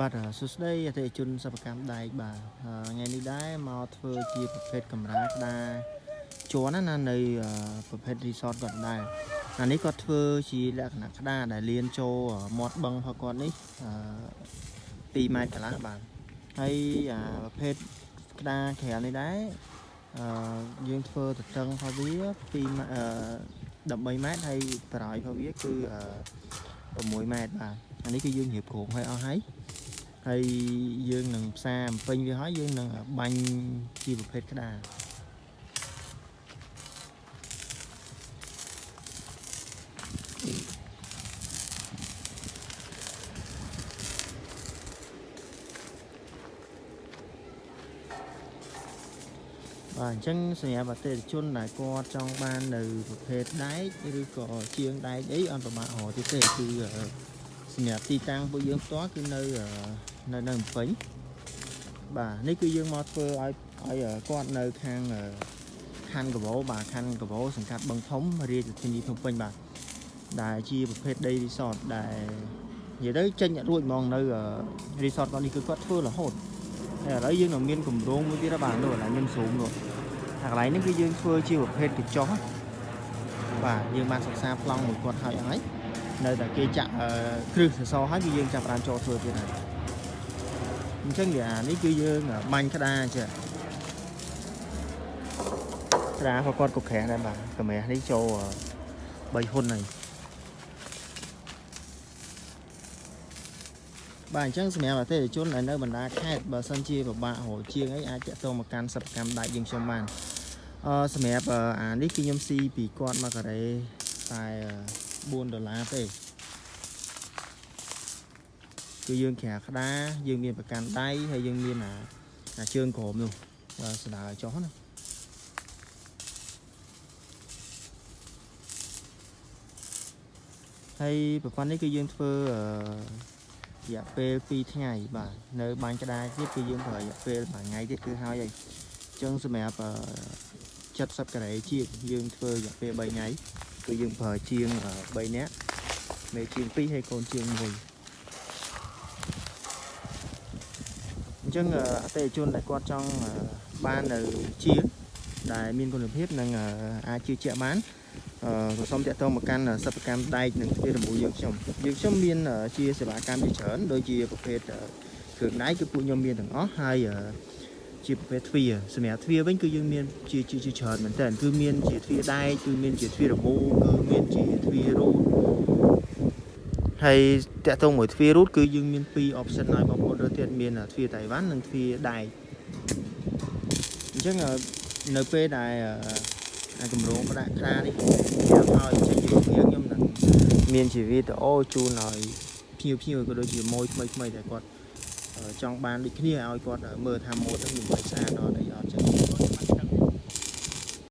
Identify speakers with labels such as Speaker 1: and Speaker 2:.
Speaker 1: បាទសួស្តីអតិថិជនសិប្បកម្មដែកបាទថ្ងៃនេះដែរមកធ្វើជាប្រភេទកម្រាលក្តារជន់ណានៅប្រភេទ resort គាត់ដែរអានេះគាត់ធ្វើជាលក្ខណៈក្តារដែលលៀនចូលមាត់បឹងរបស់គាត់នេះ2ម៉ែត្រកន្លះបាទហើយអាប្រភេទក្តារក្រាលនេះដែរអឺយើងធ្វើទទឹងរបស់វា2ម៉ែត្រ13ម៉ែត្រហើយបរោយរបស់វាគឺ6ម៉ែត្របាទអានេះគឺយើងរៀបគ្រោងឲ្យអស់ហើយ ហើយយើងនឹងផ្សារបំពេញវាហើយយើងនឹងបាញ់ជាប្រភេទក្តារបាទអញ្ចឹងសម្រាប់អតិថិជនដែលគាត់ចង់បាននៅប្រភេទដែកឬក៏ជាងដែកអីអត់ប្រមាថរកទៀតទេគឺ សម្រាប់ទីតាំងពួកយើងផ្ទាល់គឺនៅនៅនៅភ្នំពេញបាទនេះគឺយើងមកធ្វើឲ្យឲ្យគាត់នៅខាងខណ្ឌកវោបាទខណ្ឌកវោសង្កាត់បឹងធំរាជធានីភ្នំពេញបាទដែលជាប្រភេទដីរីសតដែលនិយាយទៅចេញរួចហ្មងនៅរីសតគាត់នេះគឺគាត់ធ្វើរហូតហើយឥឡូវយើងនឹងមានគម្រោងមួយទៀតបាទនោះឡើយខ្ញុំស៊ូមនោះហើយកន្លែងនេះគឺយើងធ្វើជាប្រភេទកញ្ចុះបាទយើងបានសិក្សាប្លង់មួយគាត់ហើយអស់ហើយ នៅតែគេចាក់គ្រឹះសសរហើយគឺយើងចាប់បានចូលធ្វើទៀតហើយអញ្ចឹងអានេះគឺយើងបាញ់ក្តារចេះក្តារក៏គាត់កុកក្រាស់ដែរបាទកម្រាស់នេះចូល3ហ៊ុនហើយបាទអញ្ចឹងសម្រាប់អតិថិជនដែលនៅបណ្ដាខេត្តបើសិនជាពិបាករកជាងអីអាចតាក់ទងមកកាន់សិប្បកម្មដាច់យើងខ្ញុំបានអឺសម្រាប់អានេះគឺខ្ញុំស៊ីពីគាត់មកការ៉េតែ 4ដុល្លារទេគឺយើងក្រាក្តារយើងមានប្រកាន់ដៃហើយយើងមានអាអាជើងក្រោមនោះបាទស្ដារចុះណាហើយប្រព័ន្ធនេះគឺយើងធ្វើអឺរយៈពេល2ថ្ងៃបាទនៅបាញ់ក្តារទៀតគឺយើងប្រើរយៈពេល1ថ្ងៃទៀតគឺហើយហើយអញ្ចឹងសម្រាប់70ការ៉េជាយើងធ្វើរយៈពេល3ថ្ងៃ គឺយើងប្រើជាង3នាក់មេជាង2ហើយកូនជាង1អញ្ចឹងអតិថិជនដែលគាត់ចង់បាននៅជាងដែលមានគុណភាពនិងអាចជឿជាក់បានអឺសូមតាក់ទងមកកាន់សិប្បកម្មដែកនិងទ្វាររំបូរយើងខ្ញុំយើងខ្ញុំមានជាសេវាកម្មជាច្រើនដូចជាប្រភេទគ្រឿងដែកគឺពួកខ្ញុំមានទាំងអស់ហើយ ជាប្រភេទទ្វារសម្រាប់ទ្វារវិញគឺយើងមានជាជាច្រើនមែនតើគឺមានជាទ្វារដែកគឺមានជាទ្វាររមូគឺមានជាទ្វាររូតហើយតាក់ទងមួយទ្វាររូតគឺយើងមាន2 option ឲ្យបងប្អូនរើសទៀតមានទ្វារតៃវ៉ាន់និងទ្វារដែកអញ្ចឹងនៅពេលដែលអាគម្រោងផ្ដាក់ខ្លានេះខ្ញុំឲ្យចេញពីវាខ្ញុំនឹងមានជាវីដេអូជូនឲ្យភ្ញៀវភ្ញៀវក៏ដូចជាម៉ួយថ្មីថ្មីដែលគាត់ ចង់បានដូចគ្នាឲ្យគាត់មើលថាម៉ូតហ្នឹងមានស្អាតអត់អីអត់ចឹង